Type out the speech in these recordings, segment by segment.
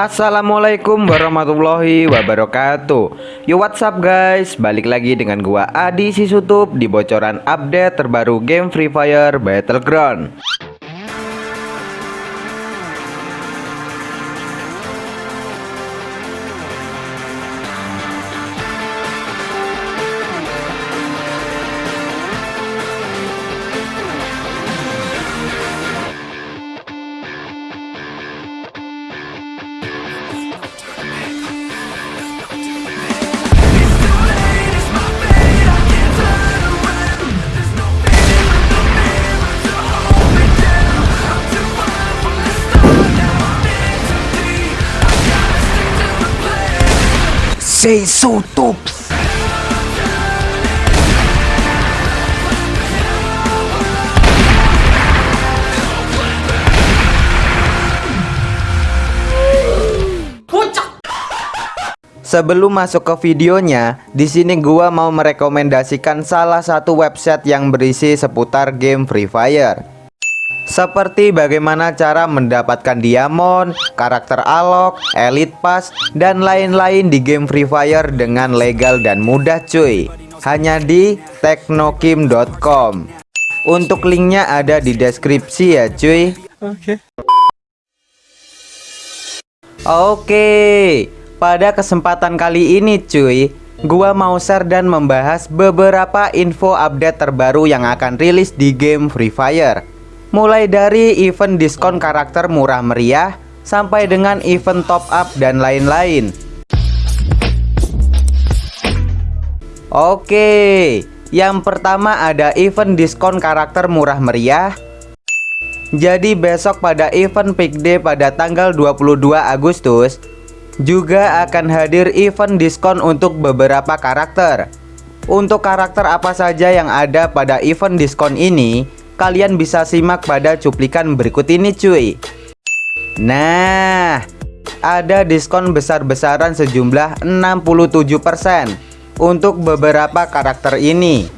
Assalamualaikum warahmatullahi wabarakatuh. Yo what's up guys? Balik lagi dengan gua Adi Sisutup Di bocoran update terbaru game Free Fire Battleground Say so tops Sebelum masuk ke videonya, di sini gua mau merekomendasikan salah satu website yang berisi seputar game Free Fire. Seperti bagaimana cara mendapatkan diamond, karakter alok, elite pass, dan lain-lain di game Free Fire dengan legal dan mudah cuy. Hanya di teknokim.com. Untuk linknya ada di deskripsi ya cuy. Oke. Oke, pada kesempatan kali ini cuy, gua mau share dan membahas beberapa info update terbaru yang akan rilis di game Free Fire. Mulai dari event diskon karakter murah meriah sampai dengan event top up dan lain-lain. Oke, yang pertama ada event diskon karakter murah meriah. Jadi besok pada event Peak Day pada tanggal 22 Agustus juga akan hadir event diskon untuk beberapa karakter. Untuk karakter apa saja yang ada pada event diskon ini, kalian bisa simak pada cuplikan berikut ini cuy. Nah, ada diskon besar-besaran sejumlah 67% untuk beberapa karakter ini.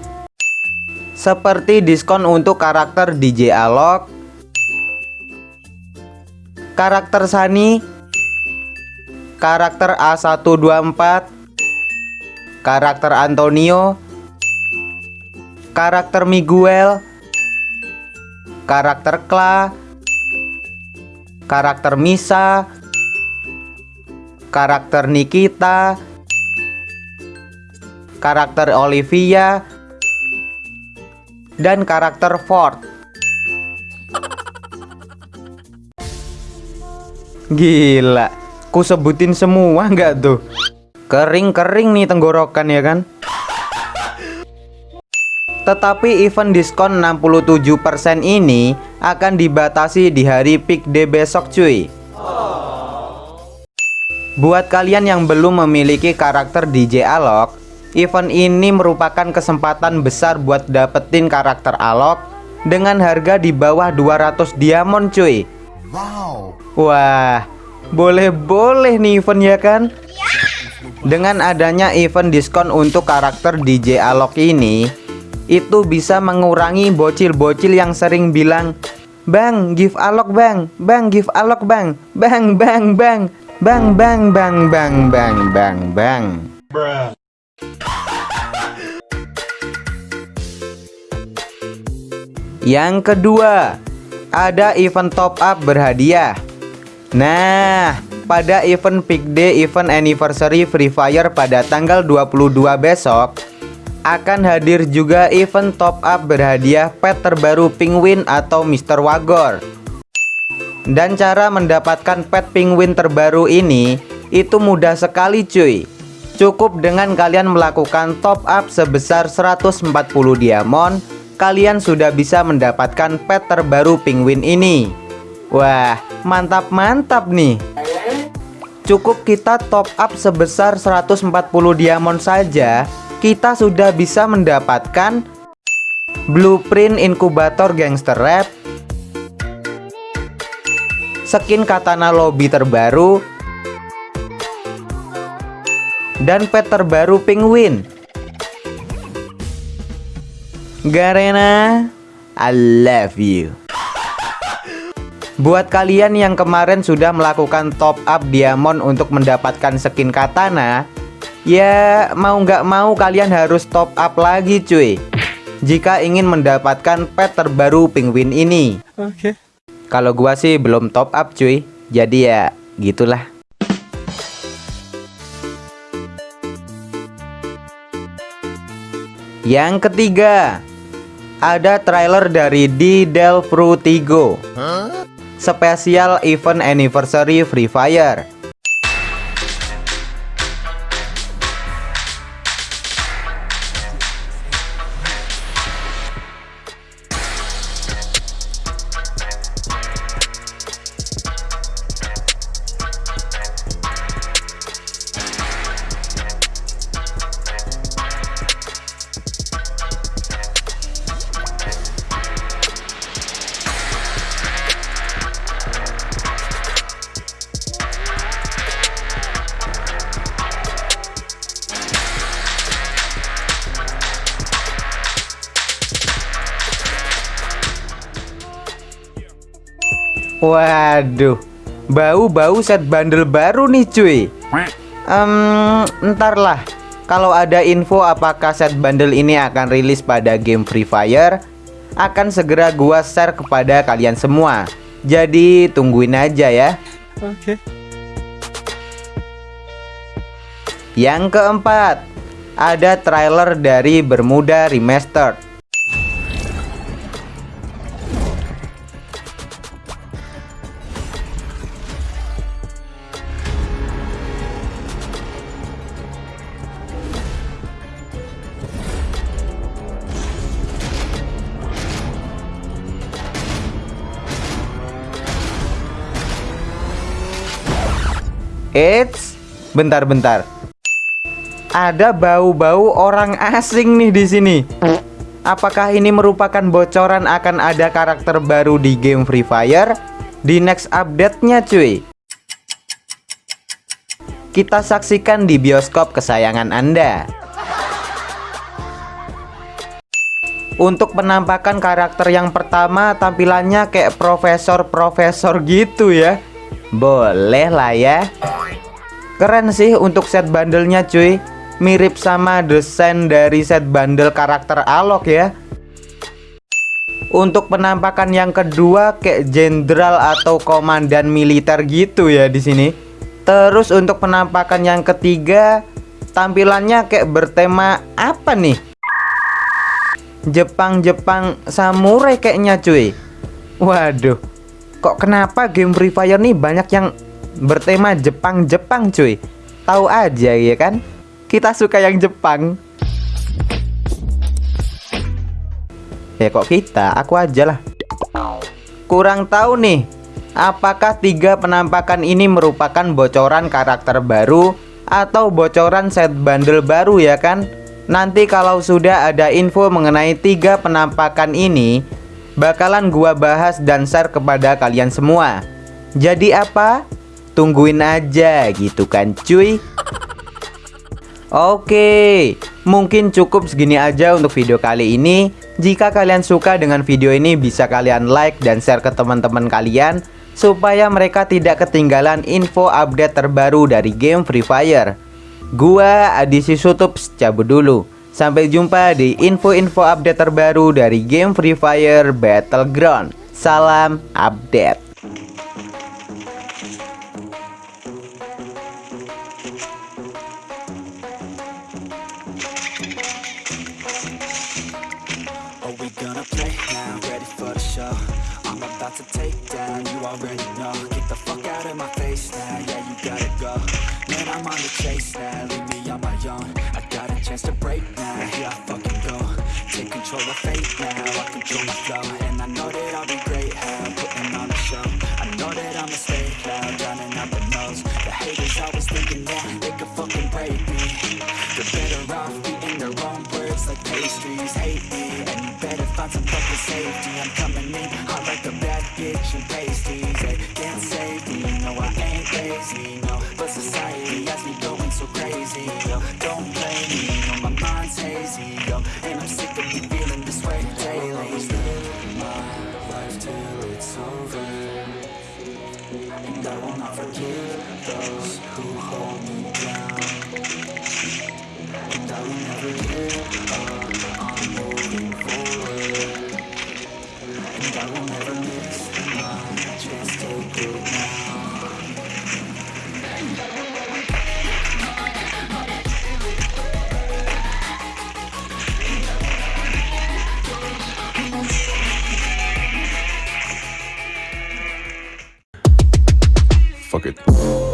Seperti diskon untuk karakter DJ Alok, karakter Sani, karakter A124, karakter Antonio, karakter Miguel, karakter Kla, karakter Misa, karakter Nikita, karakter Olivia, dan karakter Ford. Gila Ku sebutin semua nggak tuh? Kering-kering nih tenggorokan ya kan? Tetapi event diskon 67% ini akan dibatasi di hari peak day besok cuy. Buat kalian yang belum memiliki karakter DJ Alok Event ini merupakan kesempatan besar buat dapetin karakter Alok Dengan harga di bawah 200 diamond cuy. Wow. Wah boleh-boleh nih event ya kan? Dengan adanya event diskon untuk karakter DJ Alok ini Itu bisa mengurangi bocil-bocil yang sering bilang Bang, give Alok bang. Bang, give Alok bang. Bang, bang, bang. Bang, bang, bang, bang, bang, bang, bang. Yang kedua Ada event top up berhadiah. Nah, pada event Peak Day Event Anniversary Free Fire pada tanggal 22 besok akan hadir juga event top up berhadiah pet terbaru Penguin atau Mr. Wagor. Dan cara mendapatkan pet Penguin terbaru ini itu mudah sekali cuy. Cukup dengan kalian melakukan top up sebesar 140 diamond, kalian sudah bisa mendapatkan pet terbaru Penguin ini. Wah, mantap-mantap nih Cukup kita top up sebesar 140 diamond saja Kita sudah bisa mendapatkan Blueprint inkubator gangster rap. Skin katana lobby terbaru. Dan pet terbaru penguin. Garena I love you. Buat kalian yang kemarin sudah melakukan top up diamond untuk mendapatkan skin katana Ya mau nggak mau kalian harus top up lagi cuy. Jika ingin mendapatkan pet terbaru penguin ini. Oke. Okay. Kalau gua sih belum top up cuy. Jadi ya gitulah. Yang ketiga Ada trailer dari di Del Frutigo huh? Spesial Event Anniversary Free Fire Waduh, bau-bau set bundle baru nih cuy. Um, ntar lah, kalau ada info apakah set bundle ini akan rilis pada game Free Fire, akan segera gua share kepada kalian semua. Jadi tungguin aja ya. Oke. Okay. Yang keempat, ada trailer dari Bermuda Remastered. Eits, bentar-bentar. Ada bau-bau orang asing nih di sini. Apakah ini merupakan bocoran akan ada karakter baru di game Free Fire di next update-nya cuy? Kita saksikan di bioskop kesayangan Anda. Untuk penampakan karakter yang pertama tampilannya kayak profesor-profesor gitu ya. Boleh lah ya. Keren sih untuk set bandelnya cuy Mirip sama desain dari set bundle karakter Alok ya Untuk penampakan yang kedua kayak jenderal atau komandan militer gitu ya di sini. Terus untuk penampakan yang ketiga tampilannya kayak bertema apa nih? Jepang-Jepang samurai kayaknya cuy. Waduh. Kok kenapa game Free Fire nih banyak yang bertema Jepang-Jepang cuy? Tahu aja ya kan? Kita suka yang Jepang. Ya kok kita, aku aja lah. Kurang tahu nih Apakah tiga penampakan ini merupakan bocoran karakter baru Atau bocoran set bundle baru ya kan? Nanti kalau sudah ada info mengenai tiga penampakan ini Bakalan gua bahas dan share kepada kalian semua. Jadi apa? Tungguin aja gitu kan cuy. Oke Mungkin cukup segini aja untuk video kali ini. Jika kalian suka dengan video ini Bisa kalian like dan share ke teman-teman kalian Supaya mereka tidak ketinggalan info update terbaru dari game Free Fire. Gua Adisi Sutups cabut dulu Sampai jumpa di info-info update terbaru dari game Free Fire Battleground. Salam update always thinking they could fucking break me. They're better off eating their own words like pastries. Hate me, and you better find some fucking safety. I'm coming in hot like a bad bitch and pasties They can't save me, no I ain't lazy, no But society has me going so crazy, yo Don't Fuck it.